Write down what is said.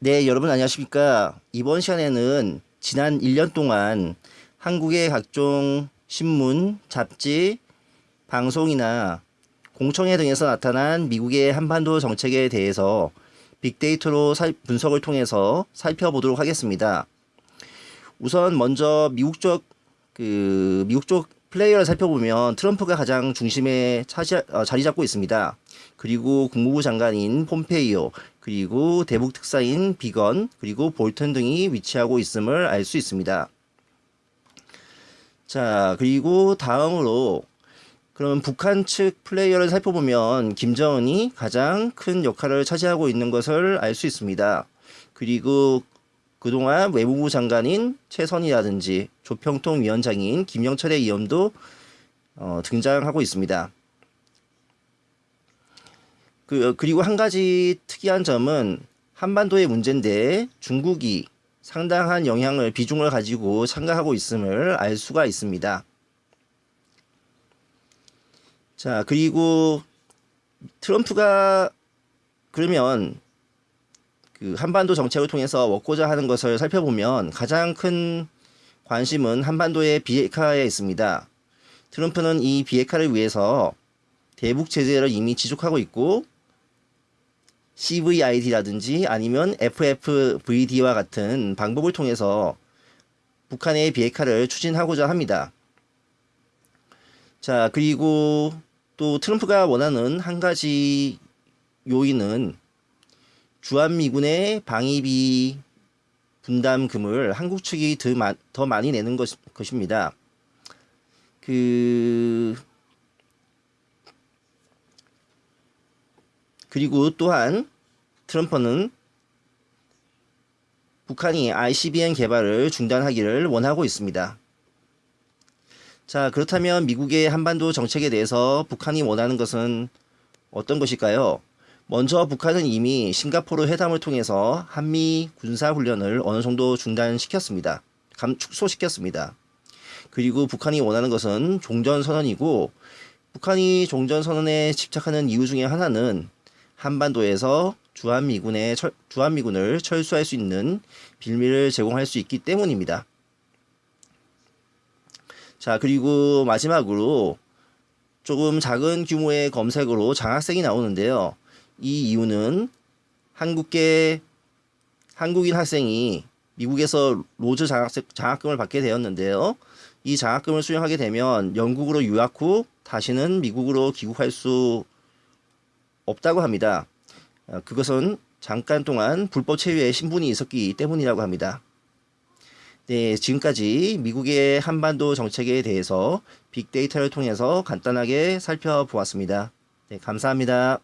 네, 여러분 안녕하십니까. 이번 시간에는 지난 1년 동안 한국의 각종 신문, 잡지, 방송이나 공청회 등에서 나타난 미국의 한반도 정책에 대해서 빅데이터로 살- 분석을 통해서 살펴보도록 하겠습니다. 우선 먼저 미국 쪽, 그, 미국 쪽 플레이어를 살펴보면 트럼프가 가장 중심에 차지, 어, 자리 잡고 있습니다. 그리고 국무부 장관인 폼페이오, 그리고 대북 특사인 비건, 그리고 볼턴 등이 위치하고 있음을 알 수 있습니다. 자, 그리고 다음으로 그럼 북한 측 플레이어를 살펴보면 김정은이 가장 큰 역할을 차지하고 있는 것을 알 수 있습니다. 그리고 그동안 외무부 장관인 최선이라든지 조평통 위원장인 김영철의 이름도 어, 등장하고 있습니다. 그, 그리고 한 가지 특이한 점은 한반도의 문제인데 중국이 상당한 영향을 비중을 가지고 참가하고 있음을 알 수가 있습니다. 자, 그리고 트럼프가 그러면 그 한반도 정책을 통해서 먹고자 하는 것을 살펴보면 가장 큰 관심은 한반도의 비핵화에 있습니다. 트럼프는 이 비핵화를 위해서 대북 제재를 이미 지속하고 있고 CVID라든지 아니면 FFVD와 같은 방법을 통해서 북한의 비핵화를 추진하고자 합니다. 자, 그리고 또 트럼프가 원하는 한 가지 요인은 주한미군의 방위비 분담금을 한국 측이 더, 마, 더 많이 내는 것, 것입니다. 그 그리고 또한 트럼프는 북한이 ICBM 개발을 중단하기를 원하고 있습니다. 자, 그렇다면 미국의 한반도 정책에 대해서 북한이 원하는 것은 어떤 것일까요? 먼저 북한은 이미 싱가포르 회담을 통해서 한미 군사 훈련을 어느 정도 중단시켰습니다. 감, 축소시켰습니다. 그리고 북한이 원하는 것은 종전선언이고 북한이 종전선언에 집착하는 이유 중에 하나는 한반도에서 주한미군의 철, 주한미군을 철수할 수 있는 빌미를 제공할 수 있기 때문입니다. 자, 그리고 마지막으로 조금 작은 규모의 검색으로 장학생이 나오는데요. 이 이유는 한국계 한국인 학생이 미국에서 로즈 장학생, 장학금을 받게 되었는데요. 이 장학금을 수령하게 되면 영국으로 유학 후 다시는 미국으로 귀국할 수 없다고 합니다. 어, 그것은 잠깐 동안 불법 체류의 신분이 있었기 때문이라고 합니다. 네, 지금까지 미국의 한반도 정책에 대해서 빅데이터를 통해서 간단하게 살펴보았습니다. 네, 감사합니다.